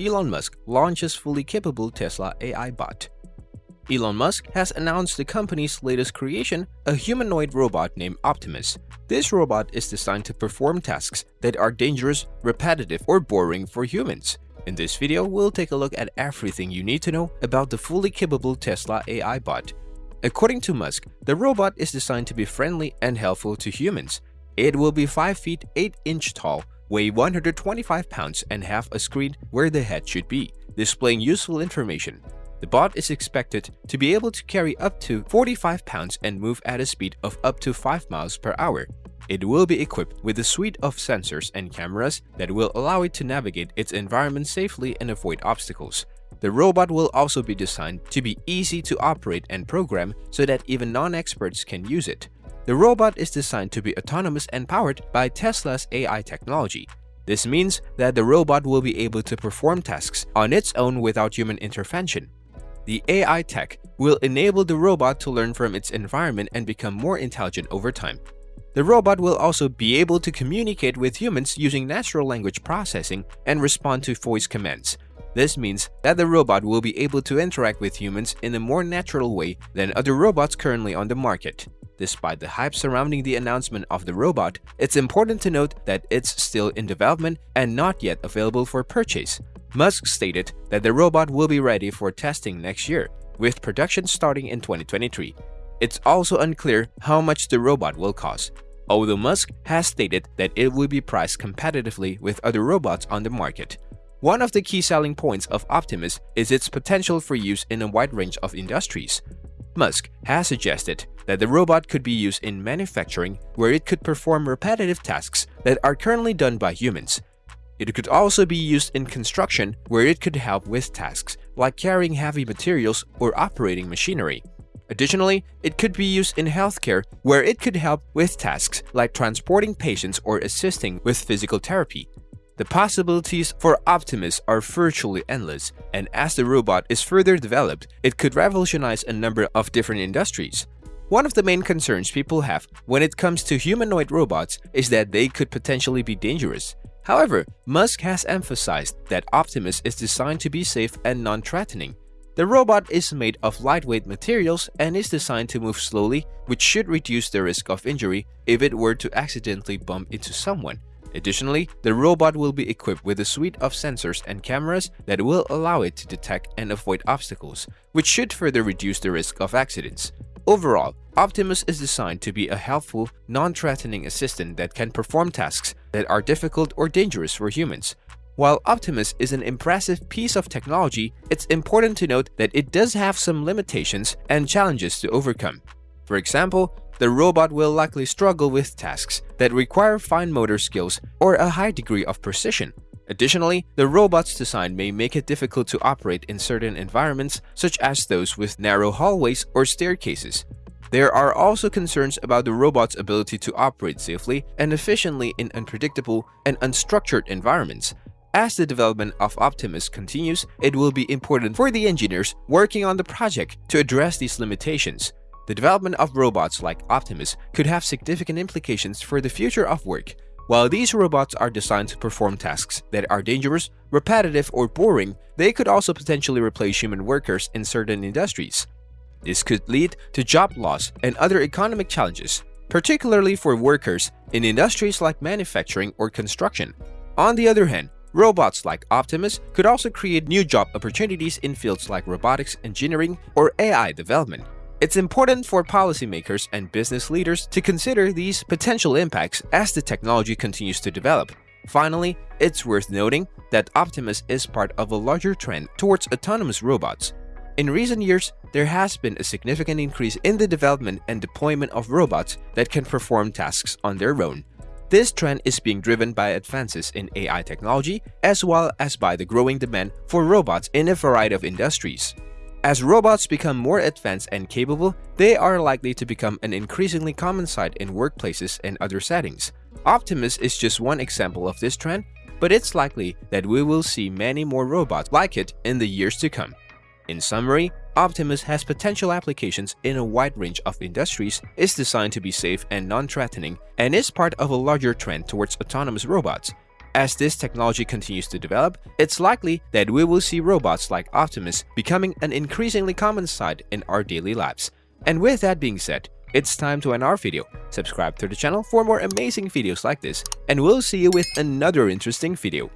Elon Musk launches fully capable Tesla AI bot. Elon Musk has announced the company's latest creation, a humanoid robot named Optimus. This robot is designed to perform tasks that are dangerous, repetitive, or boring for humans. In this video, we'll take a look at everything you need to know about the fully capable Tesla AI bot. According to Musk, the robot is designed to be friendly and helpful to humans. It will be 5 feet 8 inch tall, weigh 125 pounds, and have a screen where the head should be, displaying useful information. The bot is expected to be able to carry up to 45 pounds and move at a speed of up to 5 miles per hour. It will be equipped with a suite of sensors and cameras that will allow it to navigate its environment safely and avoid obstacles. The robot will also be designed to be easy to operate and program so that even non-experts can use it. The robot is designed to be autonomous and powered by Tesla's AI technology. This means that the robot will be able to perform tasks on its own without human intervention. The AI tech will enable the robot to learn from its environment and become more intelligent over time. The robot will also be able to communicate with humans using natural language processing and respond to voice commands. This means that the robot will be able to interact with humans in a more natural way than other robots currently on the market. Despite the hype surrounding the announcement of the robot, it's important to note that it's still in development and not yet available for purchase. Musk stated that the robot will be ready for testing next year, with production starting in 2023. It's also unclear how much the robot will cost, although Musk has stated that it will be priced competitively with other robots on the market. One of the key selling points of Optimus is its potential for use in a wide range of industries. Musk has suggested that the robot could be used in manufacturing where it could perform repetitive tasks that are currently done by humans, it could also be used in construction where it could help with tasks like carrying heavy materials or operating machinery. Additionally, it could be used in healthcare where it could help with tasks like transporting patients or assisting with physical therapy. The possibilities for Optimus are virtually endless, and as the robot is further developed, it could revolutionize a number of different industries. One of the main concerns people have when it comes to humanoid robots is that they could potentially be dangerous. However, Musk has emphasized that Optimus is designed to be safe and non-threatening. The robot is made of lightweight materials and is designed to move slowly, which should reduce the risk of injury if it were to accidentally bump into someone. Additionally, the robot will be equipped with a suite of sensors and cameras that will allow it to detect and avoid obstacles, which should further reduce the risk of accidents. Overall, Optimus is designed to be a helpful, non-threatening assistant that can perform tasks that are difficult or dangerous for humans. While Optimus is an impressive piece of technology, it's important to note that it does have some limitations and challenges to overcome. For example, the robot will likely struggle with tasks that require fine motor skills or a high degree of precision. Additionally, the robot's design may make it difficult to operate in certain environments, such as those with narrow hallways or staircases. There are also concerns about the robot's ability to operate safely and efficiently in unpredictable and unstructured environments. As the development of Optimus continues, it will be important for the engineers working on the project to address these limitations. The development of robots like Optimus could have significant implications for the future of work. While these robots are designed to perform tasks that are dangerous, repetitive, or boring, they could also potentially replace human workers in certain industries. This could lead to job loss and other economic challenges, particularly for workers in industries like manufacturing or construction. On the other hand, robots like Optimus could also create new job opportunities in fields like robotics engineering or AI development. It's important for policymakers and business leaders to consider these potential impacts as the technology continues to develop. Finally, it's worth noting that Optimus is part of a larger trend towards autonomous robots. In recent years, there has been a significant increase in the development and deployment of robots that can perform tasks on their own. This trend is being driven by advances in AI technology as well as by the growing demand for robots in a variety of industries. As robots become more advanced and capable, they are likely to become an increasingly common sight in workplaces and other settings. Optimus is just one example of this trend, but it's likely that we will see many more robots like it in the years to come. In summary, Optimus has potential applications in a wide range of industries, is designed to be safe and non-threatening, and is part of a larger trend towards autonomous robots. As this technology continues to develop, it's likely that we will see robots like Optimus becoming an increasingly common sight in our daily lives. And with that being said, it's time to end our video. Subscribe to the channel for more amazing videos like this, and we'll see you with another interesting video.